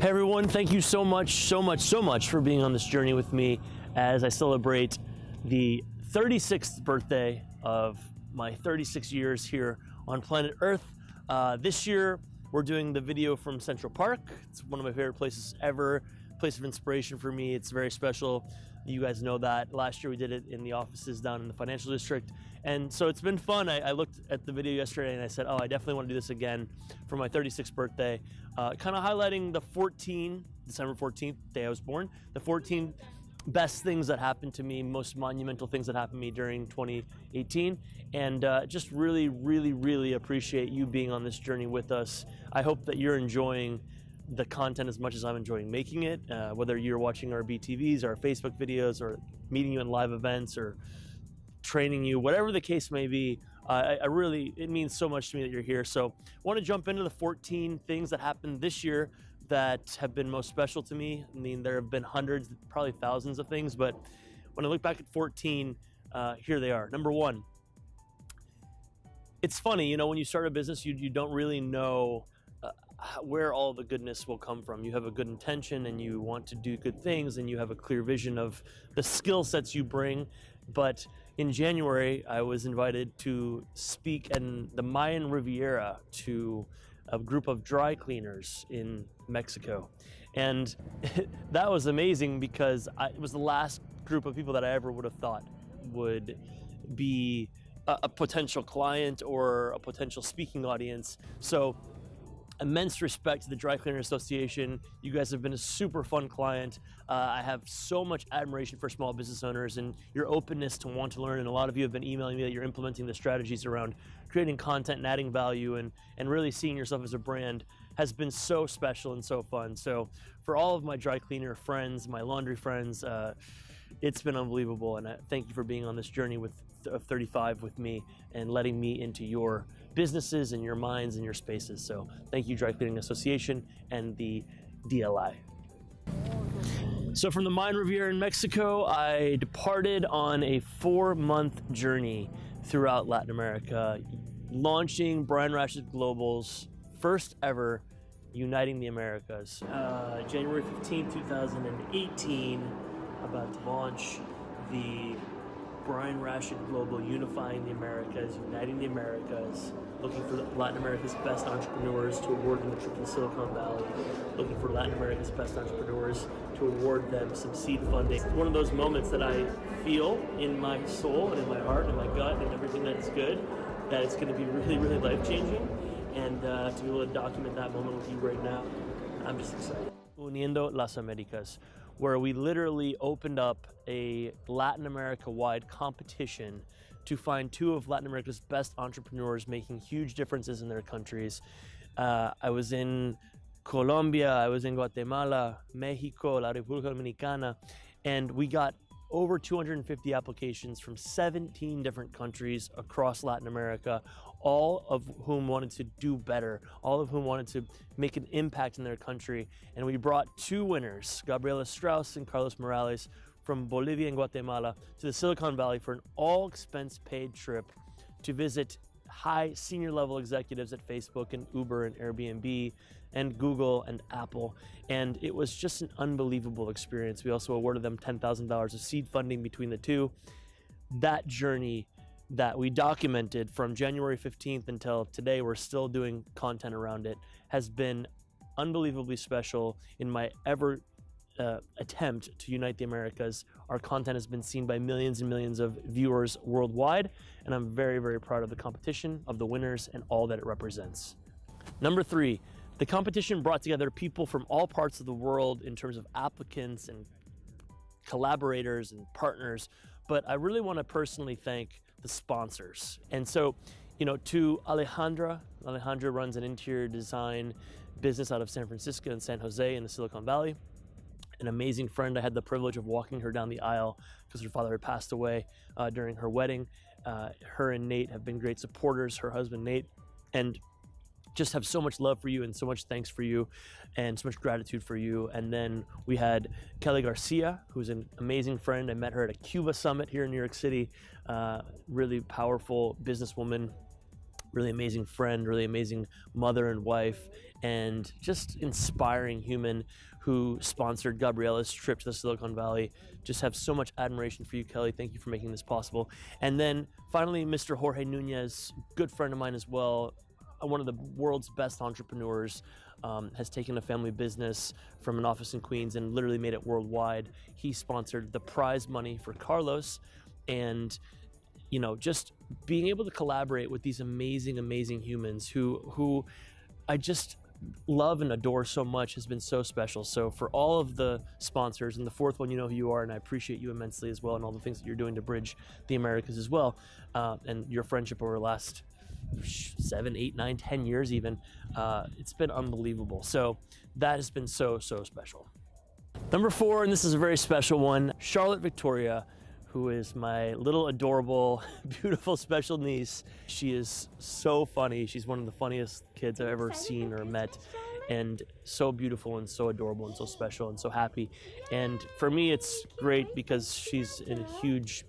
Hey everyone, thank you so much, so much, so much for being on this journey with me as I celebrate the 36th birthday of my 36 years here on planet Earth. Uh, this year, we're doing the video from Central Park. It's one of my favorite places ever, place of inspiration for me. It's very special. You guys know that. Last year we did it in the offices down in the financial district. And so it's been fun. I, I looked at the video yesterday and I said, oh, I definitely want to do this again for my 36th birthday. Uh, kind of highlighting the 14, December 14th, day I was born, the 14 best things that happened to me, most monumental things that happened to me during 2018. And uh, just really, really, really appreciate you being on this journey with us. I hope that you're enjoying the content as much as I'm enjoying making it, uh, whether you're watching our BTVs, our Facebook videos, or meeting you in live events, or training you, whatever the case may be. Uh, I, I, really, it means so much to me that you're here. So, want to jump into the 14 things that happened this year that have been most special to me. I mean, there have been hundreds, probably thousands of things, but when I look back at 14, uh, here they are. Number one, it's funny, you know, when you start a business, you, you don't really know where all the goodness will come from. You have a good intention and you want to do good things and you have a clear vision of the skill sets you bring. But in January, I was invited to speak in the Mayan Riviera to a group of dry cleaners in Mexico. And that was amazing because I, it was the last group of people that I ever would have thought would be a, a potential client or a potential speaking audience. So immense respect to the Dry Cleaner Association. You guys have been a super fun client. Uh, I have so much admiration for small business owners and your openness to want to learn. And a lot of you have been emailing me that you're implementing the strategies around creating content and adding value and, and really seeing yourself as a brand has been so special and so fun. So for all of my dry cleaner friends, my laundry friends, uh, it's been unbelievable. And I thank you for being on this journey with of 35 with me and letting me into your businesses and your minds and your spaces. So thank you, Dry Cleaning Association and the DLI. So from the Mayan Riviera in Mexico, I departed on a four-month journey throughout Latin America, launching Brian Rashid Global's first ever Uniting the Americas. Uh, January 15, 2018, about to launch the Brian Rashid Global, unifying the Americas, uniting the Americas, looking for Latin America's best entrepreneurs to award them a trip to Silicon Valley, looking for Latin America's best entrepreneurs to award them some seed funding. It's one of those moments that I feel in my soul and in my heart and my gut and everything that is good, that it's going to be really, really life changing. And uh, to be able to document that moment with you right now, I'm just excited. Uniendo las Americas where we literally opened up a Latin America wide competition to find two of Latin America's best entrepreneurs making huge differences in their countries. Uh, I was in Colombia, I was in Guatemala, Mexico, La República Dominicana, and we got over 250 applications from 17 different countries across Latin America, all of whom wanted to do better, all of whom wanted to make an impact in their country. And we brought two winners, Gabriela Strauss and Carlos Morales, from Bolivia and Guatemala to the Silicon Valley for an all expense paid trip to visit high senior level executives at Facebook and Uber and Airbnb and Google and Apple. And it was just an unbelievable experience. We also awarded them $10,000 of seed funding between the two. That journey that we documented from January 15th until today, we're still doing content around it, has been unbelievably special in my ever uh, attempt to unite the Americas. Our content has been seen by millions and millions of viewers worldwide, and I'm very, very proud of the competition, of the winners, and all that it represents. Number three, the competition brought together people from all parts of the world in terms of applicants and collaborators and partners, but I really want to personally thank the sponsors. And so, you know, to Alejandra, Alejandra runs an interior design business out of San Francisco and San Jose in the Silicon Valley. An amazing friend. I had the privilege of walking her down the aisle because her father had passed away uh, during her wedding. Uh, her and Nate have been great supporters, her husband Nate. And just have so much love for you and so much thanks for you and so much gratitude for you. And then we had Kelly Garcia, who's an amazing friend. I met her at a Cuba summit here in New York City. Uh, really powerful businesswoman. really amazing friend, really amazing mother and wife, and just inspiring human who sponsored Gabriella's trip to the Silicon Valley. Just have so much admiration for you, Kelly. Thank you for making this possible. And then finally, Mr. Jorge Nunez, good friend of mine as well, one of the world's best entrepreneurs. Um, has taken a family business from an office in Queens and literally made it worldwide. He sponsored the prize money for Carlos, and you know, just being able to collaborate with these amazing, amazing humans who who I just love and adore so much has been so special. So for all of the sponsors and the fourth one, you know who you are, and I appreciate you immensely as well, and all the things that you're doing to bridge the Americas as well, uh, and your friendship over the last seven, eight, nine, ten years even. Uh, it's been unbelievable. So that has been so so special. Number four, and this is a very special one, Charlotte Victoria who is my little adorable, beautiful special niece. She is so funny. She's one of the funniest kids I've ever seen or met and so beautiful and so adorable and so special and so happy. And for me, it's great because she's a huge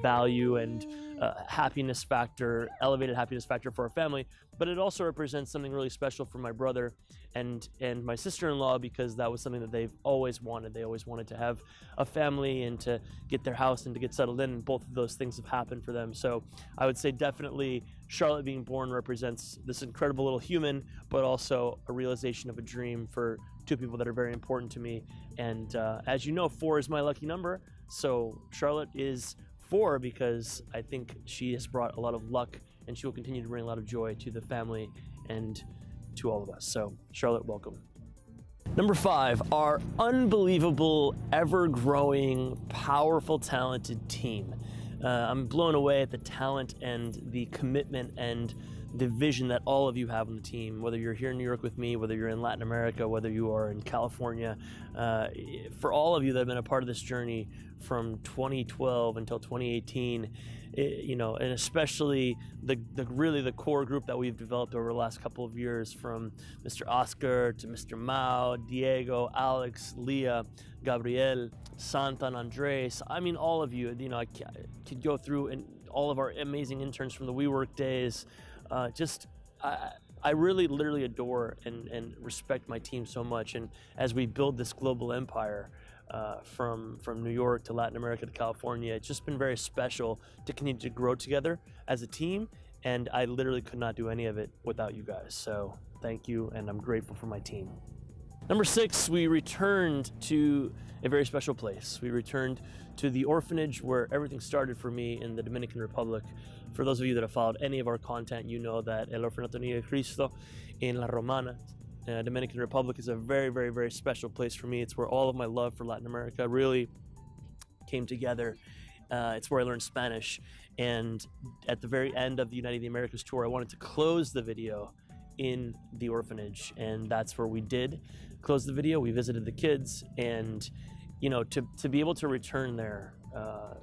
value and uh, happiness factor, elevated happiness factor for our family, but it also represents something really special for my brother and and my sister-in-law because that was something that they've always wanted. They always wanted to have a family and to get their house and to get settled in. And both of those things have happened for them. So I would say definitely Charlotte being born represents this incredible little human, but also a realization of a dream for two people that are very important to me. And uh, as you know, four is my lucky number. So Charlotte is four because I think she has brought a lot of luck and she will continue to bring a lot of joy to the family and to all of us. So, Charlotte, welcome. Number five, our unbelievable, ever growing, powerful, talented team. Uh, I'm blown away at the talent and the commitment and the vision that all of you have on the team, whether you're here in New York with me, whether you're in Latin America, whether you are in California. Uh, for all of you that have been a part of this journey from 2012 until 2018, it, you know, and especially the, the really the core group that we've developed over the last couple of years from Mr. Oscar to Mr. Mao, Diego, Alex, Leah, Gabriel, Santan, Andres. I mean, all of you, you know, I could go through and all of our amazing interns from the WeWork days, uh, just I, I really literally adore and, and respect my team so much. And as we build this global empire, uh, from from New York to Latin America to California. It's just been very special to continue to grow together as a team, and I literally could not do any of it without you guys. So thank you, and I'm grateful for my team. Number six, we returned to a very special place. We returned to the orphanage where everything started for me in the Dominican Republic. For those of you that have followed any of our content, you know that El Orfanato de Cristo in La Romana, uh, Dominican Republic, is a very, very, very special place for me. It's where all of my love for Latin America really came together. Uh, it's where I learned Spanish. And at the very end of the United the Americas tour, I wanted to close the video in the orphanage. And that's where we did close the video. We visited the kids. And, you know, to, to be able to return there, uh,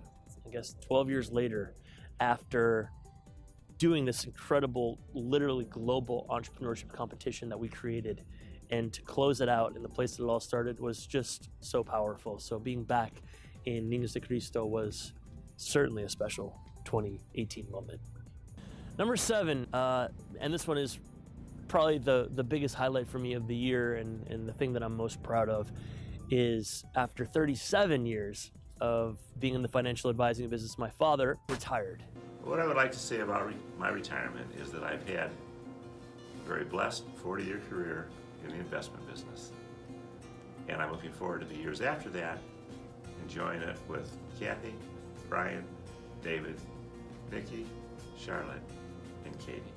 I guess 12 years later, after doing this incredible, literally global entrepreneurship competition that we created, and to close it out in the place that it all started was just so powerful. So being back in Niños de Cristo was certainly a special 2018 moment. Number seven, uh, and this one is probably the, the biggest highlight for me of the year and, and the thing that I'm most proud of is after 37 years of being in the financial advising business, my father retired. What I would like to say about re my retirement is that I've had a very blessed 40-year career in the investment business. And I'm looking forward to the years after that, enjoying it with Kathy, Brian, David, Nikki, Charlotte, and Katie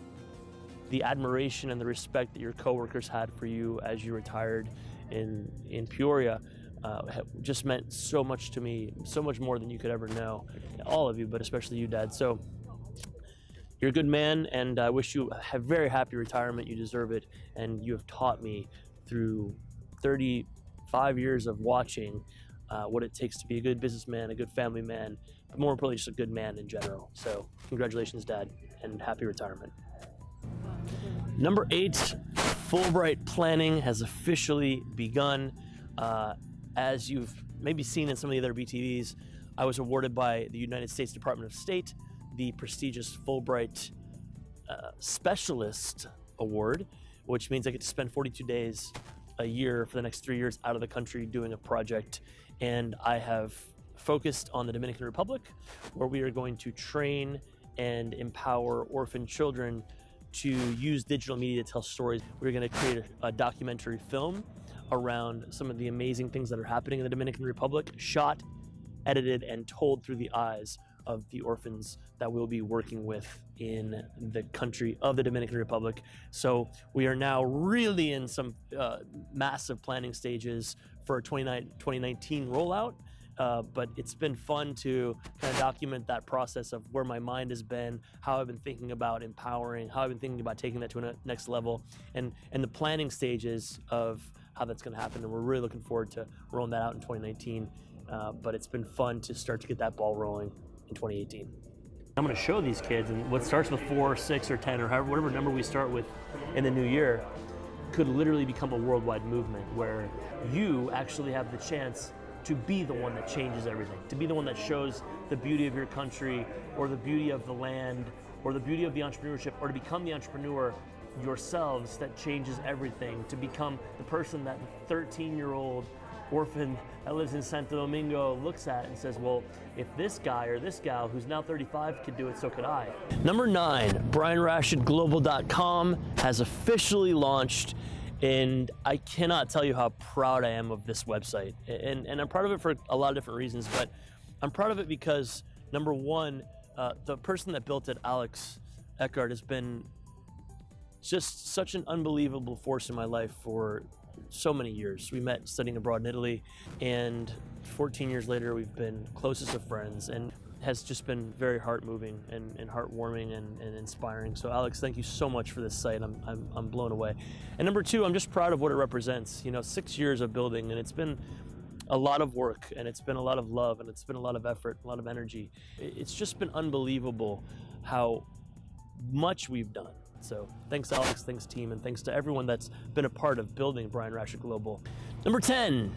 the admiration and the respect that your coworkers had for you as you retired in in Peoria uh, just meant so much to me, so much more than you could ever know. All of you, but especially you, Dad. So you're a good man, and I wish you a very happy retirement. You deserve it, and you have taught me through 35 years of watching uh, what it takes to be a good businessman, a good family man, but more importantly, just a good man in general. So congratulations, Dad, and happy retirement. Number eight, Fulbright planning has officially begun. Uh, as you've maybe seen in some of the other BTVs, I was awarded by the United States Department of State the prestigious Fulbright uh, Specialist Award, which means I get to spend 42 days a year for the next three years out of the country doing a project. And I have focused on the Dominican Republic, where we are going to train and empower orphan children to use digital media to tell stories. We're going to create a, a documentary film around some of the amazing things that are happening in the Dominican Republic, shot, edited, and told through the eyes of the orphans that we'll be working with in the country of the Dominican Republic. So we are now really in some uh, massive planning stages for a 2019 rollout. Uh, but it's been fun to kind of document that process of where my mind has been, how I've been thinking about empowering, how I've been thinking about taking that to a next level, and and the planning stages of how that's going to happen. And we're really looking forward to rolling that out in 2019. Uh, but it's been fun to start to get that ball rolling in 2018. I'm going to show these kids, and what starts with four, six, or 10, or however, whatever number we start with in the new year, could literally become a worldwide movement where you actually have the chance to be the one that changes everything, to be the one that shows the beauty of your country or the beauty of the land or the beauty of the entrepreneurship or to become the entrepreneur yourselves that changes everything, to become the person that 13 year old orphan that lives in Santo Domingo looks at and says, well, if this guy or this gal who's now 35 could do it, so could I. Number nine, BrianRashidGlobal.com has officially launched and I cannot tell you how proud I am of this website. And, and I'm proud of it for a lot of different reasons, but I'm proud of it because number one, uh, the person that built it, Alex Eckhart, has been just such an unbelievable force in my life for so many years. We met studying abroad in Italy, and 14 years later, we've been closest of friends. And has just been very heart moving and, and heartwarming and, and, inspiring. So, Alex, thank you so much for this site. I'm, I'm, I'm blown away. And number two, I'm just proud of what it represents. You know, six years of building, and it's been a lot of work, and it's been a lot of love, and it's been a lot of effort, a lot of energy. It's just been unbelievable how much we've done. So, thanks, Alex, thanks, team, and thanks to everyone that's been a part of building Brian Rashid Global. Number 10,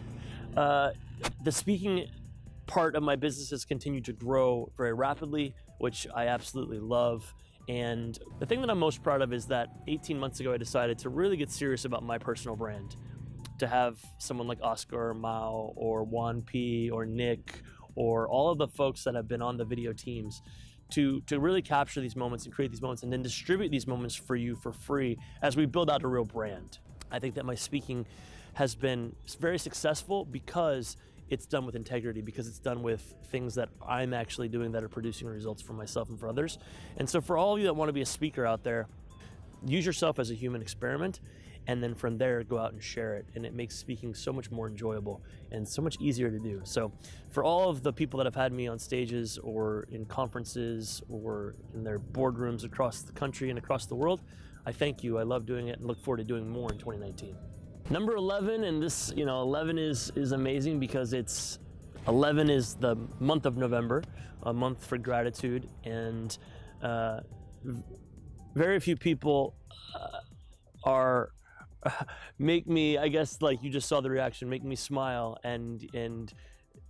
uh, the speaking part of my business has continued to grow very rapidly, which I absolutely love. And the thing that I'm most proud of is that 18 months ago, I decided to really get serious about my personal brand. To have someone like Oscar or Mao or Juan P or Nick or all of the folks that have been on the video teams to, to really capture these moments and create these moments and then distribute these moments for you for free as we build out a real brand. I think that my speaking has been very successful because it's done with integrity because it's done with things that I'm actually doing that are producing results for myself and for others. And so for all of you that want to be a speaker out there, use yourself as a human experiment and then from there go out and share it. And it makes speaking so much more enjoyable and so much easier to do. So for all of the people that have had me on stages or in conferences or in their boardrooms across the country and across the world i thank you. I love doing it and look forward to doing more in 2019 Number 11, and this, you know, 11 is, is amazing because it's, 11 is the month of November, a month for gratitude, and uh, very few people uh, are make me i guess like you just saw the reaction make me smile and and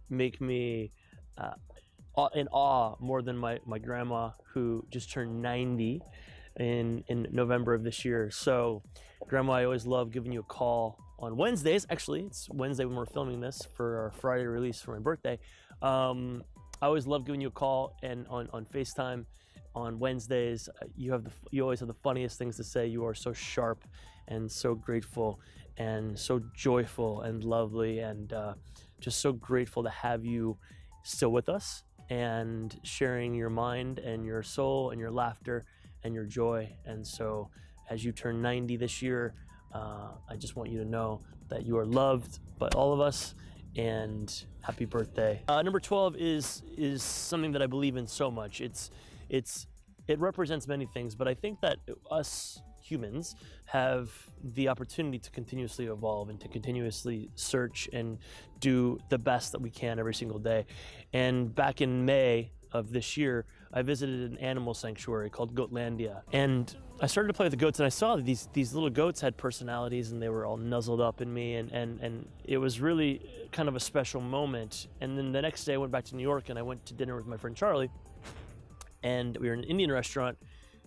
make me uh, in awe more than my my grandma who just turned 90 in in november of this year. So Grandma, I always love giving you a call on Wednesdays. Actually, it's Wednesday when we're filming this for our Friday release for my birthday. Um, I always love giving you a call and on, on FaceTime on Wednesdays. Uh, you have the you always have the funniest things to say. You are so sharp and so grateful and so joyful and lovely and uh, just so grateful to have you still with us and sharing your mind and your soul and your laughter and your joy. And so as you turn 90 this year, uh, I just want you to know that you are loved by all of us and happy birthday. Uh, number 12 is is something that I believe in so much. It's it's it represents many things, but I think that us humans have the opportunity to continuously evolve and to continuously search and do the best that we can every single day. And back in May of this year, I visited an animal sanctuary called Goatlandia. And I started to play with the goats and I saw that these, these little goats had personalities and they were all nuzzled up in me and, and, and it was really kind of a special moment. And then the next day I went back to New York and I went to dinner with my friend Charlie and we were in an Indian restaurant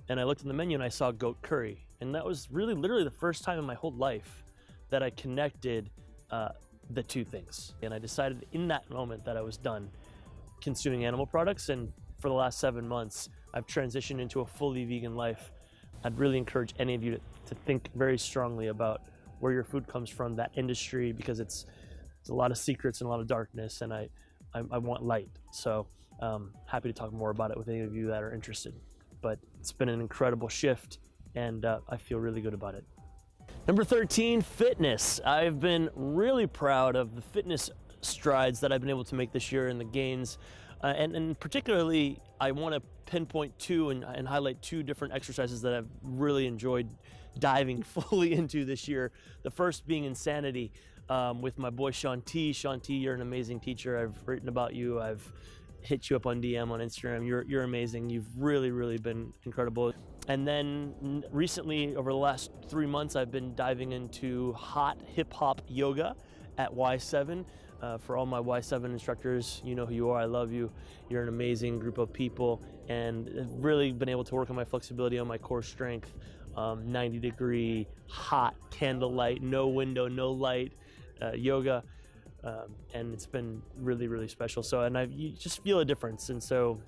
and I looked in the menu and I saw goat curry, and that was really literally the first time in my whole life that I connected uh, the two things. And I decided in that moment that I was done consuming animal products, and for the last seven months, I've transitioned into a fully vegan life. I'd really encourage any of you to, to think very strongly about where your food comes from, that industry, because it's, it's a lot of secrets and a lot of darkness, and I, I, I want light. So um, happy to talk more about it with any of you that are interested. But it's been an incredible shift, and uh, I feel really good about it. Number 13, fitness. I've been really proud of the fitness strides that I've been able to make this year and the gains. Uh, and, and particularly, I want to pinpoint two and, and highlight two different exercises that I've really enjoyed diving fully into this year. The first being insanity um, with my boy Shaun T. Shaun T, you're an amazing teacher. I've written about you. I've hit you up on DM on Instagram. You're, you're amazing. You've really, really been incredible. And then recently, over the last three months, I've been diving into hot hip hop yoga at Y7. Uh, for all my Y7 instructors, you know who you are. I love you. You're an amazing group of people, and really been able to work on my flexibility, on my core strength. Um, 90 degree, hot candlelight, no window, no light uh, yoga. Um, and it's been really, really special. So, and I you just feel a difference. And so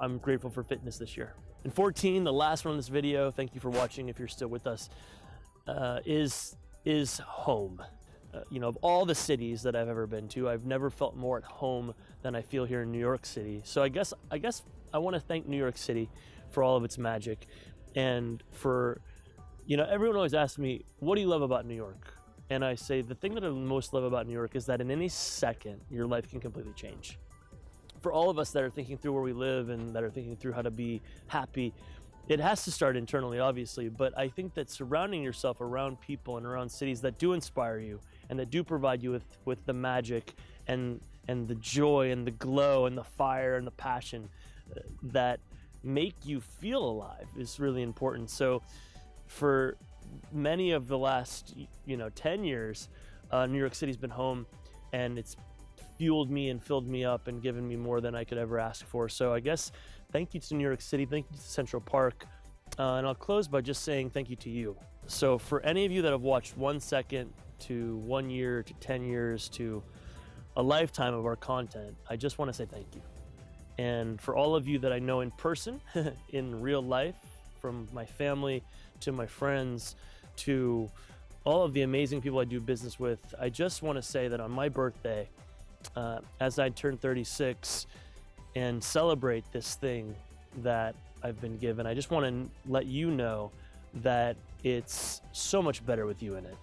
I'm grateful for fitness this year. And 14, the last one in this video, thank you for watching if you're still with us, uh, is, is home. Uh, you know, of all the cities that I've ever been to, I've never felt more at home than I feel here in New York City. So I guess, I guess I want to thank New York City for all of its magic and for, you know, everyone always asks me, what do you love about New York? And I say the thing that I most love about New York is that in any second, your life can completely change. For all of us that are thinking through where we live and that are thinking through how to be happy, it has to start internally, obviously. But I think that surrounding yourself around people and around cities that do inspire you and that do provide you with, with the magic and and the joy and the glow and the fire and the passion uh, that make you feel alive is really important. So for many of the last you know 10 years uh, new york city's been home and it's fueled me and filled me up and given me more than i could ever ask for so i guess thank you to new york city thank you to central park uh, and i'll close by just saying thank you to you so for any of you that have watched one second to one year to 10 years to a lifetime of our content i just want to say thank you and for all of you that i know in person in real life from my family to my friends, to all of the amazing people I do business with, I just want to say that on my birthday, uh, as I turn 36 and celebrate this thing that I've been given, I just want to let you know that it's so much better with you in it.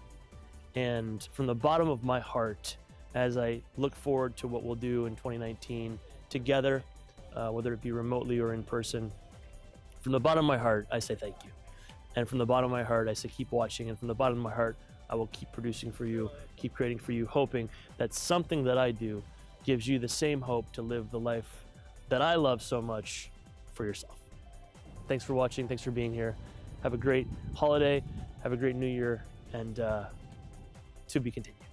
And from the bottom of my heart, as I look forward to what we'll do in 2019 together, uh, whether it be remotely or in person, from the bottom of my heart, I say thank you. And from the bottom of my heart, I say keep watching. And from the bottom of my heart, I will keep producing for you, keep creating for you, hoping that something that I do gives you the same hope to live the life that I love so much for yourself. Thanks for watching. Thanks for being here. Have a great holiday. Have a great new year. And uh, to be continued.